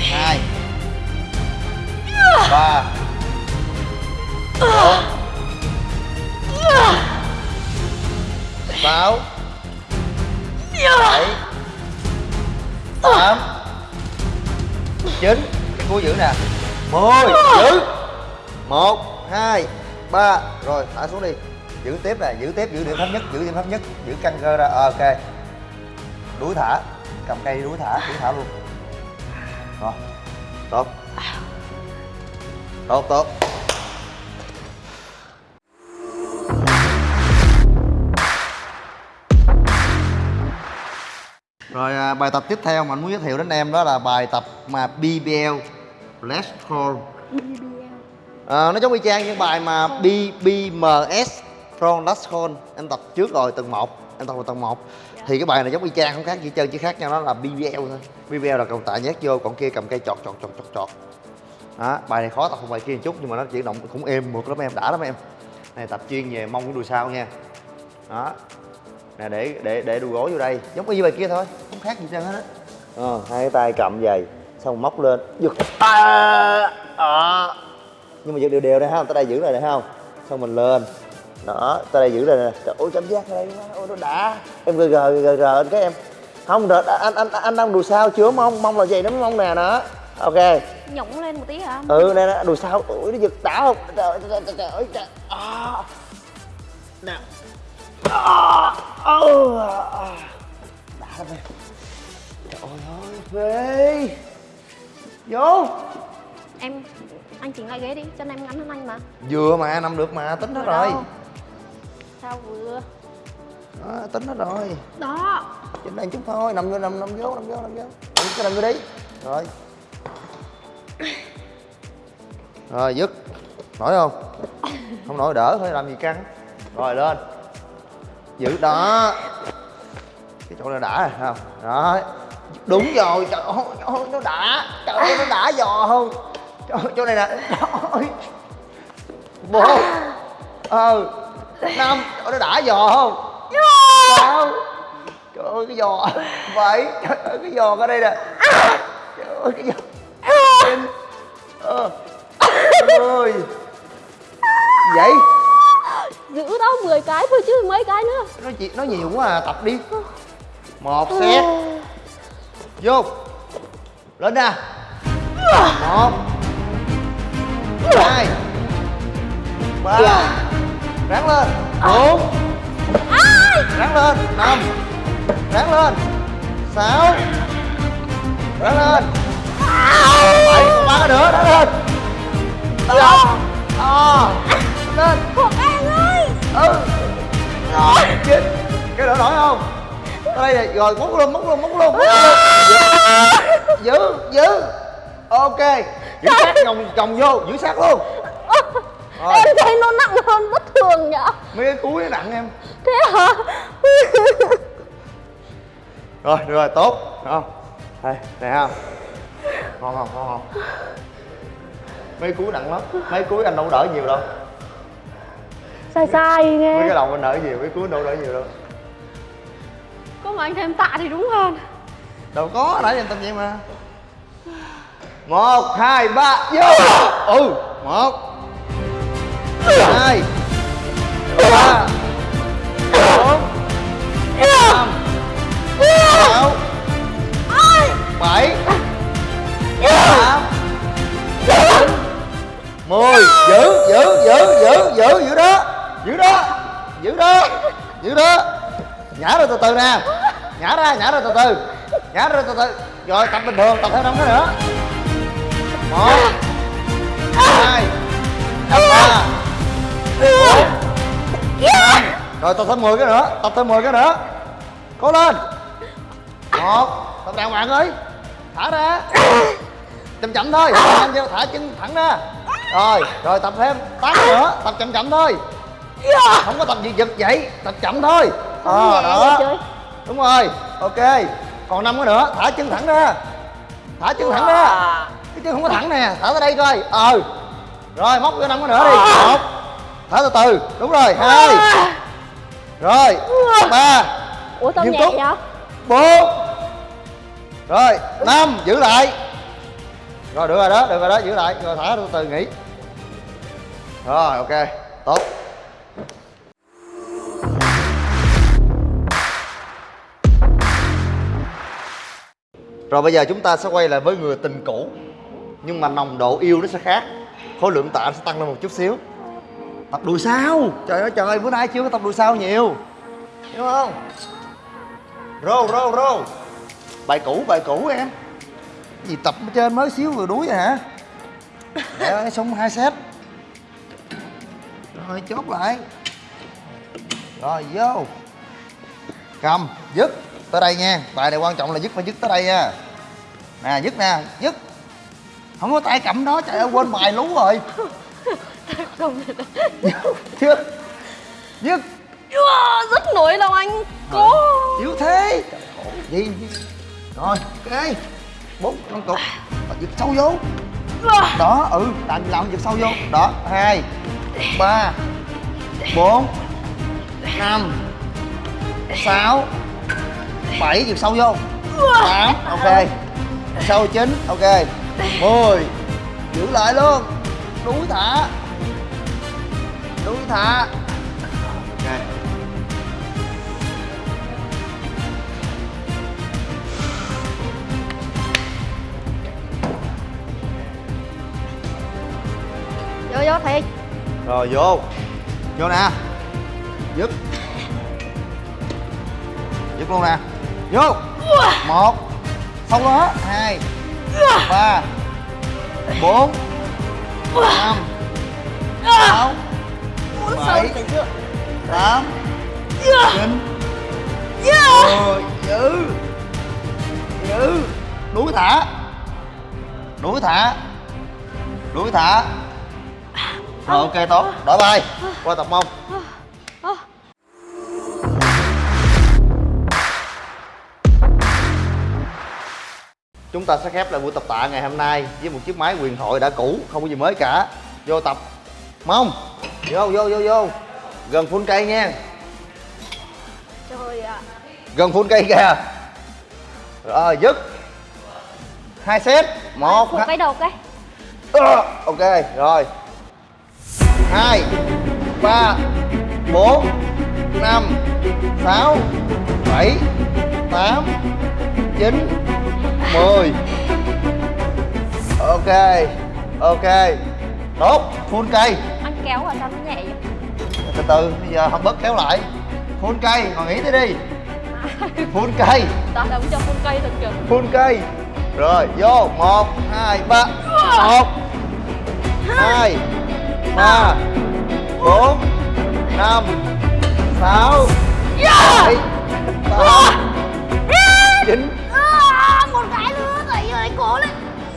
C: hai. Ba. Bốn. Sáu. Bảy. Tám. Chín. Cái cuối giữ nè. Mười. Giữ một hai ba. Rồi thả xuống đi. Giữ tiếp nè giữ tiếp giữ điểm thấp nhất giữ điểm thấp nhất giữ căng cơ ra. Ok. Đuối thả. Cầm cây đuối thả đuối thả luôn rồi. Tốt. Tốt tốt. Rồi à, bài tập tiếp theo mà anh muốn giới thiệu đến em đó là bài tập mà BBL Let's Crawl à, Nó giống y chang những bài mà BBMS From Last Call. Em tập trước rồi tầng 1 Em tập vào tầng 1 Thì cái bài này giống y chang không khác gì trơn chỉ khác nhau nó là BBL thôi. BBL là cầu tạ nhét vô còn kia cầm cây chọt chọt chọt chọt chọt. Đó, bài này khó tập hơn bài kia một chút nhưng mà nó chuyển động cũng êm mượt lắm em đã lắm em. Này tập chuyên về mông với đùi sau nha. Đó. Nè để để để đùi gối vô đây. Giống y bài kia thôi không khác gì trơn hết á. Ờ, hai cái tay cầm vậy xong móc lên giật. À, à. nhưng mà giật đều đều đây ha tới đây giữ lại đây không xong mình lên đó tới đây giữ lại nè. Trời ơi cảm giác đây ôi nó đã. Em gờ gờ gờ gờ anh cái em. Không rồi anh anh anh đang đùi sau chưa? Mông mông là gì nó mông nè đó. Ok.
D: Nhổng lên một tí hả?
C: ừ nè nè đùi sau ui nó giật đã không? Trời ơi trời trời trời ơi trời à. nè. À. à. đã lắm em trời ơi phê vô.
D: Em, anh chỉnh lại ghế đi, chân em ngắn hơn anh mà.
C: Vừa mà nằm được mà tính hết rồi
D: đâu. Sao vừa?
C: đó, tính hết rồi.
D: Đó.
C: Trên đây chút thôi nằm vô nằm nằm vô nằm vô nằm vô. Nằm cái nằm vô đi. Rồi. Rồi dứt. Nổi không? Không nổi đỡ thôi làm gì căng. Rồi lên. Giữ đó. Cái chỗ này đã rồi không? Đó đúng rồi trời ơi, trời ơi nó đã. Trời ơi nó đã giò không? Trời ơi, chỗ này nè. Trời ơi. Bốn ờ năm trời ơi, nó đã giò không? Sao? Trời ơi cái giò. Vậy trời ơi cái giò ở đây nè. Trời ơi cái giò. Chín ờ, mười vậy?
D: Giữ đó 10 cái thôi chứ mấy cái nữa.
C: Nó chị nó nhiều quá à tập đi. Một set vô. Lên nè. Một. Hai. Ba ráng lên. Bốn. Ráng lên. Năm. Ráng lên. Sáu. Ráng lên. Bảy ba nữa ráng lên. Tám à, lên.
D: Thuộc An ơi.
C: Ừ. Rồi chín. Cái nữa nổi không? Tới đây rồi móc luôn móc luôn móc luôn móc luôn. Giữ giữ. Ok. Giữ sát vòng vòng vô giữ sát luôn rồi
D: Em thấy nó nặng hơn bất thường nhở?
C: Mấy cái cuối nó nặng em.
D: Thế hả?
C: Rồi được rồi tốt. Không? Đây này không ngon không ngon không? Mấy cuối nặng lắm. Mấy cuối anh đâu đỡ nhiều đâu.
D: Sai sai
C: mấy
D: nghe
C: cái đầu anh đỡ nhiều mấy cuối đâu đỡ nhiều đâu.
D: Có mà anh thêm tạ thì đúng hơn.
C: Đâu có nãy em tâm vậy mà. Một hai ba vô! Ừ một hai ba. Bốn. Năm. Sáu. Bảy. Tám. Chín. Mười. Giữ giữ giữ giữ giữ giữ đó. Giữ đó. Giữ đó. Giữ đó. Nhả ra từ từ nè. Nhả ra nhả ra từ từ. Nhả ra từ từ. Rồi, tập bình thường, tập thêm năm cái nữa. Một. Hai. Ba rồi tập thêm 10 cái nữa tập thêm 10 cái nữa. Cố lên. Một tập đàng hoàng ơi. Thả ra. Chậm chậm thôi thả nhanh vô thả chân thẳng ra. Rồi rồi tập thêm tám cái nữa tập chậm chậm thôi. Không có tập gì giật vậy tập chậm thôi. Ờ
D: nhẹ
C: đó. đúng rồi ok. Còn năm cái nữa thả chân thẳng ra. Thả chân thẳng ra. Cái chân không có thẳng nè thả tới đây coi. Ờ rồi móc cái năm cái nữa đi. Một thả từ từ. Đúng rồi hai. Rồi ba.
D: Ủa tao nhẹ vậy?
C: Bốn. Rồi năm. Giữ lại. Rồi được rồi đó được rồi đó giữ lại. Rồi thả từ từ nghỉ. Rồi ok. Tốt. Rồi bây giờ chúng ta sẽ quay lại với người tình cũ. Nhưng mà nồng độ yêu nó sẽ khác. Khối lượng tạ sẽ tăng lên một chút xíu tập đùi sao? Trời ơi, trời bữa nay chưa có tập đùi sao nhiều. Hiểu không? Rô rô rô. Bài cũ bài cũ em. Cái gì tập trên mới xíu vừa đuối vậy hả? Trời ơi, xong hai set. Rồi, chốt lại. Rồi, vô. Cầm, dứt. Tới đây nha. Bài này quan trọng là dứt phải dứt tới đây nha. Nè, dứt nè, dứt. Không có tay cầm đó, trời ơi, quên bài lú rồi dứt dứt
D: Wow, Rất nổi lòng anh. Cố.
C: Yếu thế. Gì rồi ok. Bốn năm cục. Và giật sâu vô. Đó ừ làm làm giật sâu vô. Đó hai ba bốn năm sáu bảy giật sâu vô. Tám ok. Sâu chín ok. Mười giữ lại luôn. Đuối thả đuối thả ok.
D: Vô vô thiệt.
C: Rồi vô. Vô nè. Dứt. Dứt luôn nè. Vô. Một. Xong đó. Hai. Ba. Bốn. Năm. Sáu bảy tám. Chín. Mười. Giữ giữ đuối thả. Đuối thả. Đuối thả. Rồi ok tốt. Đổi bài. Qua tập mông chúng ta sẽ khép lại buổi tập tạ ngày hôm nay với một chiếc máy quyền thoại đã cũ không có gì mới cả. Vô tập. Mông vô vô vô vô. Gần phun cây nha.
D: Trời ạ.
C: Gần phun cây kìa. Rồi dứt. Hai set. Một
D: Phụ cái đầu cái
C: Ờ, ok rồi. Hai ba bốn năm sáu bảy tám chín mười. Ok ok. Tốt full cây
D: kéo vào sao nó nhẹ vậy
C: từ từ bây giờ không bớt kéo lại. Full cây ngồi nghỉ đi <laughs> đi. Full cây.
D: Tao đóng cho con cây thật kìa
C: full cây. Rồi vô. Một hai ba. Một hai. ba bốn năm sáu bảy tám chín.
D: Một cái nữa Thầy ơi cố lên.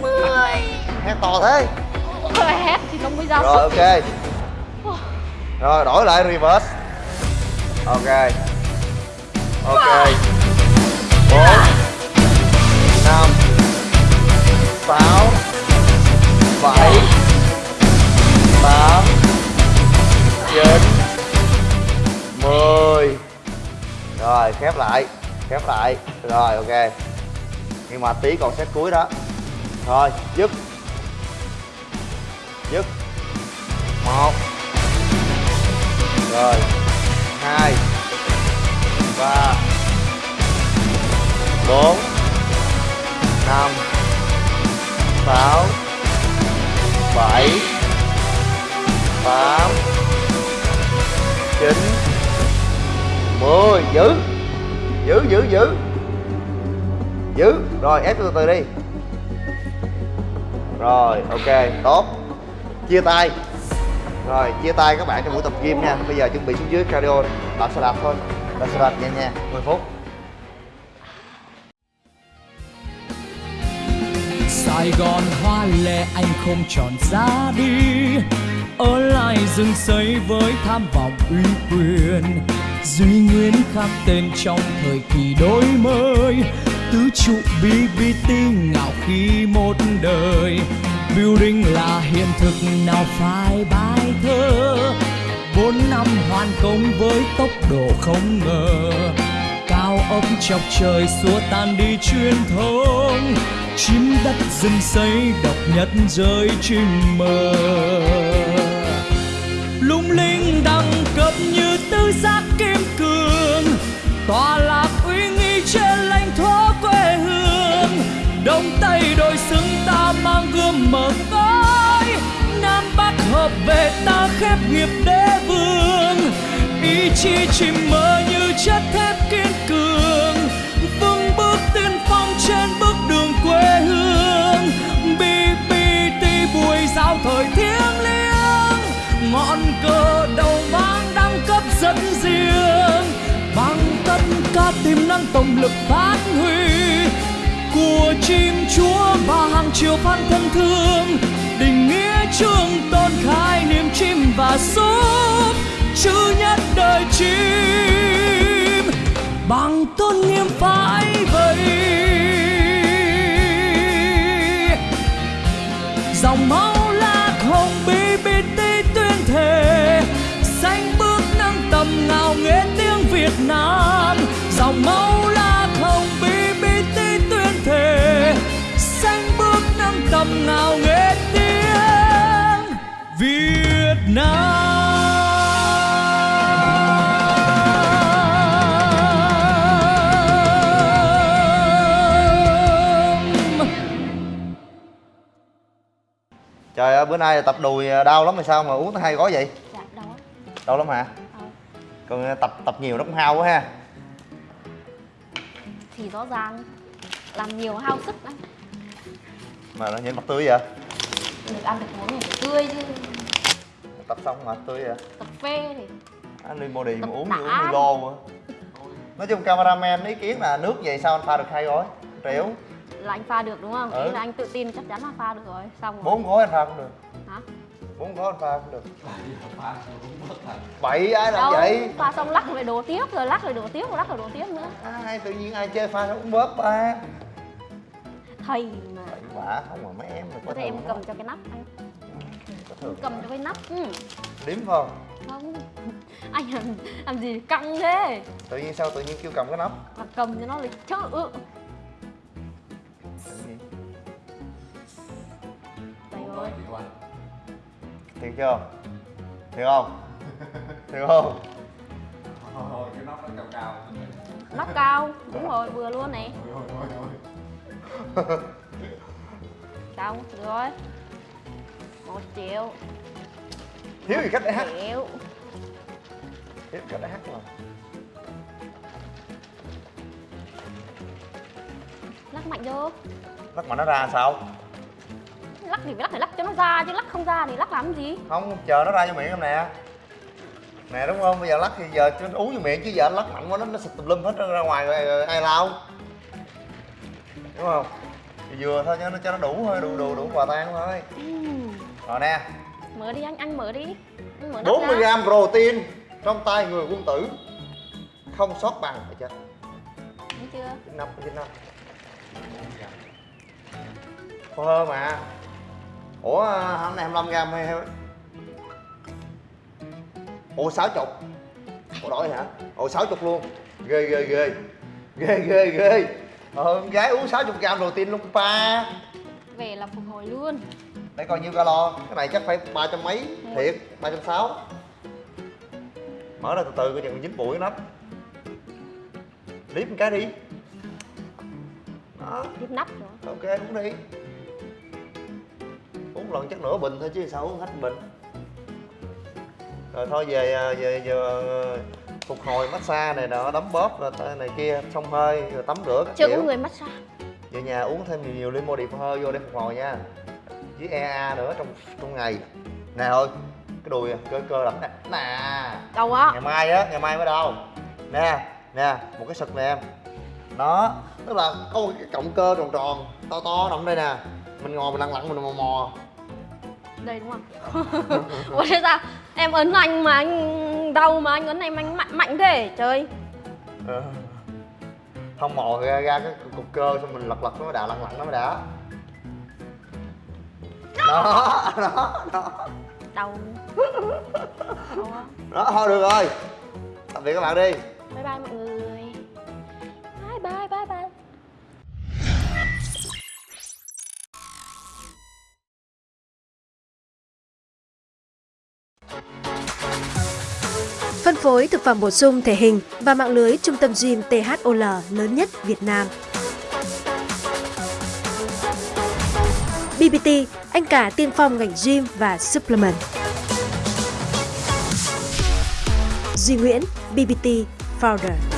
D: Mười.
C: Hét to thế.
D: Hét thì không mới ra
C: rồi ok rồi đổi lại reverse. Ok. Ok. Bốn. Năm. Sáu. Bảy. Tám. Chín. Mười. Rồi khép lại. Khép lại. Rồi ok. Nhưng mà tí còn set cuối đó. Rồi dứt. Dứt. Một rồi. Hai. Ba. Bốn. Năm. Sáu. Bảy. Tám. Chín. Mười. Giữ. Giữ giữ giữ. Giữ. Rồi, ép từ từ đi. Rồi, ok, tốt. Chia tay rồi, chia tay các bạn trong buổi tập gym nha. Bây giờ chuẩn bị xuống dưới cardio bạn sẽ đạp thôi. Bạn sẽ đạp nhẹ nhàng 10 phút.
B: Sài Gòn hoa lệ, anh không chọn ra đi. Ở lại rừng xây với tham vọng uy quyền. Duy Nguyên khắc tên trong thời kỳ đổi mới. Tứ trụ BBT ngạo khi một đời. Building là hiện thực, nào phải bài thơ. Bốn năm hoàn công với tốc độ không ngờ. Cao ốc chọc trời xua tan đi truyền thống chiếm đất rừng xây độc nhất rơi chim mờ. Lung linh đẳng cấp như tứ giác kim cương. Tòa lạc về ta khép nghiệp đế vương. Ý chí chỉ mơ như chất thép kiên cường. Vững bước tiên phong trên bước đường quê hương. Bpt bùi giao thời thiêng liêng. Ngọn cờ đầu vang đăng cấp dẫn riêng. Bằng tất cả tiềm năng tổng lực phát huy của chim chúa và hàng triệu fan thân thương định nghĩa trường tôn khai niềm chim và súp chữ nhất đời chim. Bằng tôn nghiêm phải vậy dòng máu lạc hồng BBT tuyên thề xanh bước nâng tầm ngào nghe tiếng Việt Nam. Dòng máu
C: bữa nay tập đùi đau lắm mà sao mà uống tới hai gói vậy?
D: Dạ
C: đau lắm. Hả?
D: Ờ,
C: còn tập tập nhiều nó cũng hao quá ha.
D: Thì rõ ràng Làm nhiều hao sức lắm.
C: Mà nó nhìn mặt tươi vậy?
D: Được ăn được uống thì tươi chứ.
C: Tập xong mặt tươi vậy?
D: Tập phê thì
C: anh đi body mà uống uống Milo quá. Nói chung cameraman ý kiến là nước vậy sao anh pha được hai gói triệu
D: là anh pha được đúng không?
C: Ừ.
D: Ý là anh tự tin chắc chắn là pha được rồi Xong rồi.
C: Bốn gói anh pha cũng được.
D: Hả?
C: bốn gói anh pha cũng được. Bảy ai làm
D: Đâu,
C: vậy?
D: pha xong lắc rồi đổ tiếp rồi lắc rồi đổ tiếp rồi lắc rồi đổ tiếp nữa.
C: Ai tự nhiên ai chơi pha nó cũng bớt ba
D: Thầy mà.
C: Bậy bạ không mà mấy em mà
D: Có thể em cầm cho cái nắp anh. Cầm cho cái nắp ừ.
C: điếm không?
D: Không. Anh làm, làm gì? Căng thế
C: tự nhiên sao tự nhiên kêu cầm cái nắp?
D: Mà cầm cho nó lịch
C: Đánh
E: rồi
C: Tiếng chưa? Tiếng không? Tiếng không?
E: Ôi, cái nóc nó cao cao
D: Nóc cao, đúng rồi, vừa luôn
E: nè
D: Xong, được rồi. Một triệu.
C: Thiếu gì khách đã hát?
D: Thiếu
C: Thiếu cách đã hát rồi
D: lắc mạnh vô
C: lắc mà nó ra sao?
D: Lắc thì phải lắc phải lắc cho nó ra chứ lắc không ra thì lắc làm gì?
C: Không chờ nó ra cho miệng em nè. Nè đúng không? Bây giờ lắc thì giờ cho nó uống vô miệng chứ giờ anh lắc mạnh quá nó nó xịt tùm lum hết ra ngoài rồi, ai lao đúng không? Thì vừa thôi cho nó cho nó đủ thôi đủ đủ đủ quà tang thôi.
D: Ừm.
C: rồi nè.
D: Mở đi anh anh mở đi. Anh mở nắp
C: 40
D: ra.
C: gram protein trong tay người quân tử. Không sót bằng phải chưa?
D: Thấy chưa?
C: Chín năm chín năm Phô hơ mà. Ủa hôm nay 25 gram hay ủa 60 ủa đổi hả? Ủa 60 luôn. Ghê ghê ghê. Ghê ghê ghê. Ờ, con gái uống 60 gram protein luôn ba.
D: Về là phục hồi luôn.
C: Để coi nhiêu calo. Cái này chắc phải ba trăm mấy. Thiệt ba trăm sáu. Mở ra từ từ coi chừng dính bụi nắp liếp một cái đi đó
D: tiếp nắp rồi
C: ok uống đi. Uống lần chắc nửa bình thôi chứ sao uống hết bình. Rồi thôi về à, về giờ à, phục hồi massage này nọ đấm bóp rồi này kia xông hơi rồi tắm rửa các
D: chưa
C: kiểu.
D: có người massage.
C: Về nhà uống thêm nhiều nhiều limo đi hơi vô để phục hồi nha. Với EA nữa trong trong ngày. Nè thôi cái đùi cơ cơ lắm nè. Nè.
D: Đâu á?
C: Ngày mai á ngày mai mới đâu nè nè một cái sực nè em đó tức là có một cái cọng cơ tròn tròn to to nằm đây nè. Mình ngồi mình lăn lặn mình mò mò.
D: Đây đúng không? <laughs> Ủa thế sao? Em ấn anh mà anh đau mà anh ấn em anh mạnh mạnh thế trời.
C: Ờ. không mò ra, ra cái cục cơ xong mình lật lật nó mới đã lăn lặn nó mới đã. Đó đó đó.
D: Đau.
C: Đó thôi được rồi. Tạm biệt các bạn đi.
D: Bye bye mọi người
F: phối thực phẩm bổ sung thể hình và mạng lưới trung tâm gym THOL lớn nhất Việt Nam. BBT, anh cả tiên phong ngành gym và supplement. Duy Nguyễn, BBT Founder.